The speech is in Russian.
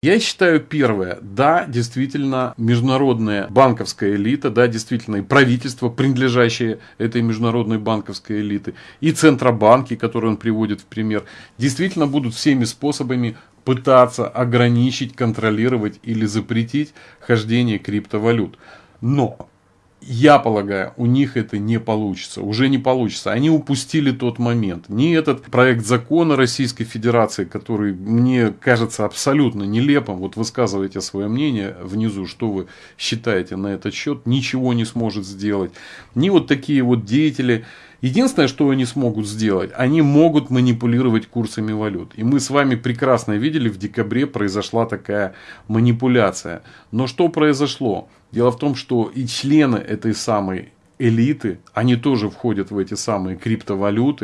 Я считаю первое, да, действительно, международная банковская элита, да, действительно, и правительство, принадлежащее этой международной банковской элиты, и центробанки, которые он приводит в пример, действительно будут всеми способами пытаться ограничить, контролировать или запретить хождение криптовалют. Но я полагаю, у них это не получится, уже не получится. Они упустили тот момент. Ни этот проект закона Российской Федерации, который мне кажется абсолютно нелепым, вот высказывайте свое мнение внизу, что вы считаете на этот счет, ничего не сможет сделать. Ни вот такие вот деятели, Единственное, что они смогут сделать, они могут манипулировать курсами валют. И мы с вами прекрасно видели, в декабре произошла такая манипуляция. Но что произошло? Дело в том, что и члены этой самой элиты, они тоже входят в эти самые криптовалюты.